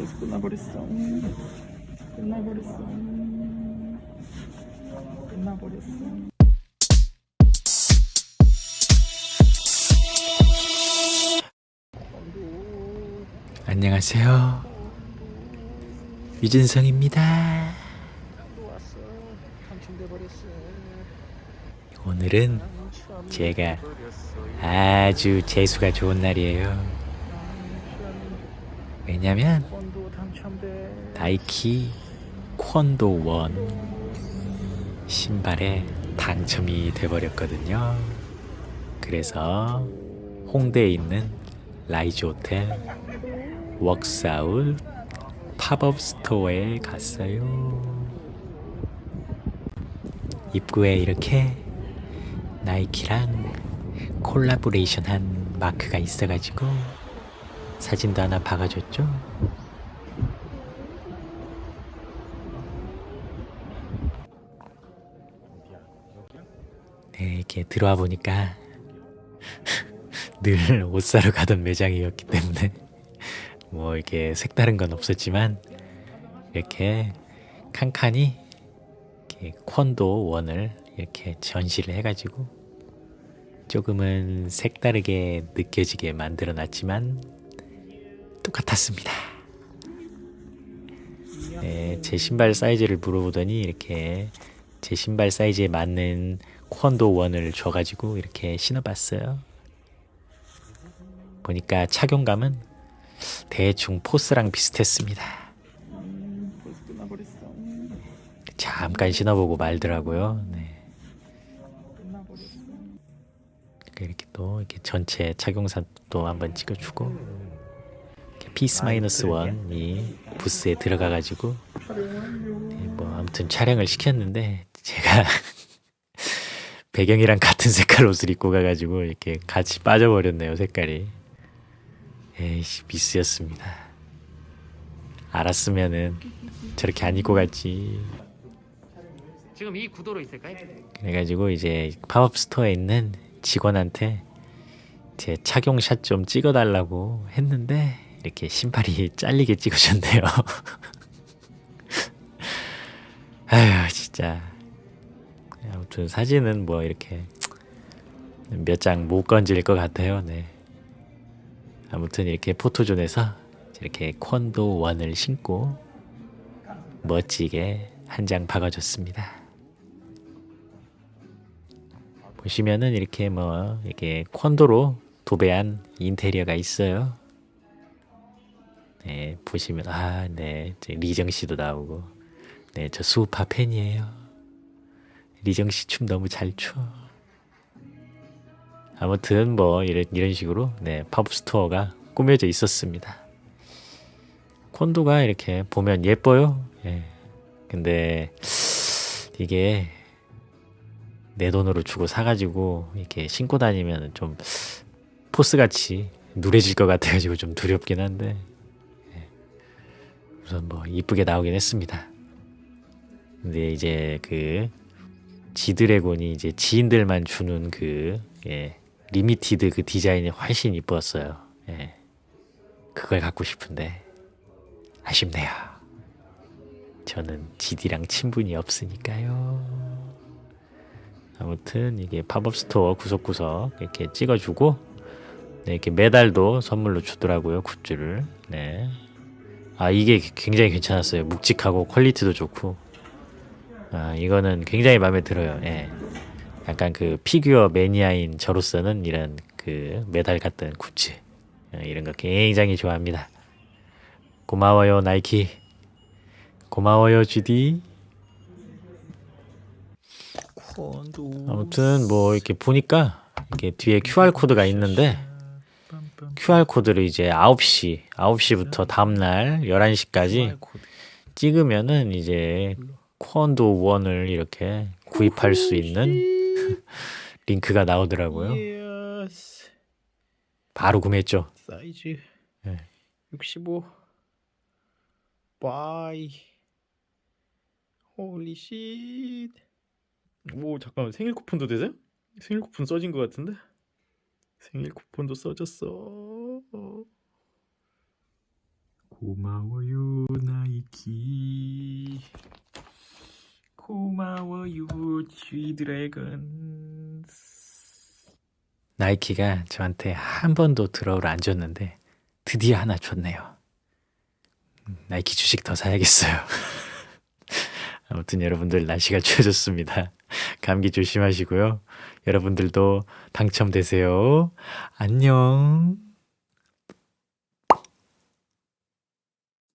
벌써 끝나버렸어. 끝나버렸어. 끝나버렸어. 안녕하세요. 유진성입니다. 오늘은 제가 아주 재수가 좋은 날이에요. 왜냐면. 나이키 Kwondo One 신발에 당첨이 돼버렸거든요. 그래서 홍대에 있는 RYSE 호텔 Worksout 팝업 스토어에 갔어요. 입구에 이렇게 나이키랑 콜라보레이션 한 마크가 있어가지고 사진도 하나 박아줬죠. 네, 이렇게 들어와 보니까 늘 옷 사러 가던 매장이었기 때문에 뭐 이렇게 색다른 건 없었지만 이렇게 칸칸이 이렇게 콘도 원을 이렇게 전시를 해가지고 조금은 색다르게 느껴지게 만들어 놨지만 똑같았습니다. 네, 제 신발 사이즈를 물어보더니 이렇게 제 신발 사이즈에 맞는 콘도 원을 줘가지고 이렇게 신어봤어요. 보니까 착용감은 대충 포스랑 비슷했습니다. 잠깐 신어보고 말더라고요. 네. 끝나버렸어. 이렇게 또 이렇게 전체 착용샷 또 한번 찍어주고 Peaceminusone이 부스에 들어가가지고 네, 뭐 아무튼 촬영을 시켰는데 제가 배경이랑 같은 색깔 옷을 입고 가가지고 이렇게 같이 빠져버렸네요 색깔이. 에이씨 미스였습니다. 알았으면은 저렇게 안 입고 갔지. 지금 이 구도로 있을까요? 그래가지고 이제 팝업 스토어에 있는 직원한테 제 착용샷 좀 찍어달라고 했는데 이렇게 신발이 잘리게 찍으셨네요. 아휴 진짜 아무튼 사진은 뭐 이렇게 몇 장 못 건질 것 같아요. 네. 아무튼 이렇게 포토존에서 이렇게 콘도 원을 신고 멋지게 한 장 박아줬습니다. 보시면은 이렇게 뭐 이렇게 콘도로 도배한 인테리어가 있어요. 네, 보시면 아, 네, 저 리정 씨도 나오고, 네, 저 수우파 팬이에요. 리정 씨 춤 너무 잘 춰. 아무튼 뭐 이런 이런 식으로 네팝 스토어가 꾸며져 있었습니다. 콘도가 이렇게 보면 예뻐요. 예. 근데 이게 내 돈으로 주고 사가지고 이렇게 신고 다니면 좀 포스같이 누래질 것 같아가지고 좀 두렵긴 한데 예. 우선 뭐 이쁘게 나오긴 했습니다. 근데 이제 그 지드래곤이 이제 지인들만 주는 그 예, limited 그 디자인이 훨씬 이뻤어요. 예. 그걸 갖고 싶은데 아쉽네요. 저는 지디랑 친분이 없으니까요. 아무튼 이게 팝업 스토어 구석구석 이렇게 찍어주고 네, 이렇게 메달도 선물로 주더라고요 굿즈를. 네. 아 이게 굉장히 괜찮았어요. 묵직하고 퀄리티도 좋고. 아 이거는 굉장히 마음에 들어요. 예. 약간 그 피규어 매니아인 저로서는 이런 그 메달 같은 굿즈 예, 이런 거 굉장히 좋아합니다. 고마워요 나이키. 고마워요 GD. 아무튼 뭐 이렇게 보니까 이게 뒤에 QR 코드가 있는데 QR 코드를 이제 9시, 9시부터 다음날 11시까지 찍으면은 이제 Kwondo One을 이렇게 구입할 수 있는 링크가 나오더라고요. 바로 구매했죠. 사이즈 네. 65 buy holy shit. 오 잠깐만 생일 쿠폰도 되세요? 생일 쿠폰 써진 것 같은데? 생일 쿠폰도 써졌어. 고마워요 나이키 고마워요 쥐드래곤 나이키가 저한테 한 번도 드러우를 안 줬는데 드디어 하나 줬네요. 음, 나이키 주식 더 사야겠어요. 아무튼 여러분들 날씨가 추워졌습니다. 감기 조심하시고요. 여러분들도 당첨되세요. 안녕.